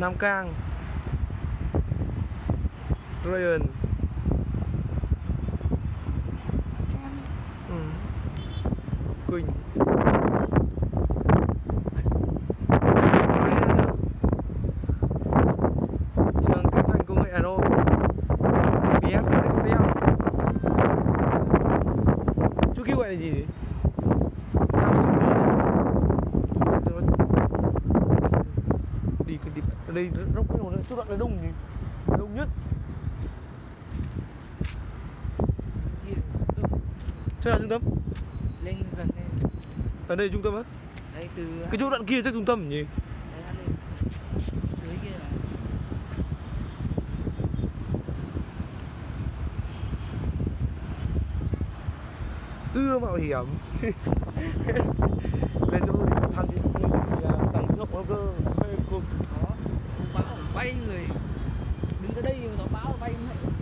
Nam Cang, Ryan. Ừ. Quỳnh. Trường Kinh doanh Công nghệ Hà Nội. BF Hotel Chú kêu gọi là gì đấy? Tham City. Đi cái đi đây dốc cái nữa chút đoạn là đông gì đông nhất chỗ nào trung tâm lên dần lên ở đây trung tâm á đấy từ cái chỗ đoạn kia chắc trung tâm nhỉ đấy lên dưới kia là ưa mạo hiểm lên chỗ tham dự tầng thượng nó cơ mê cung có bay người. Đứng ở đây nó báo bay không hệ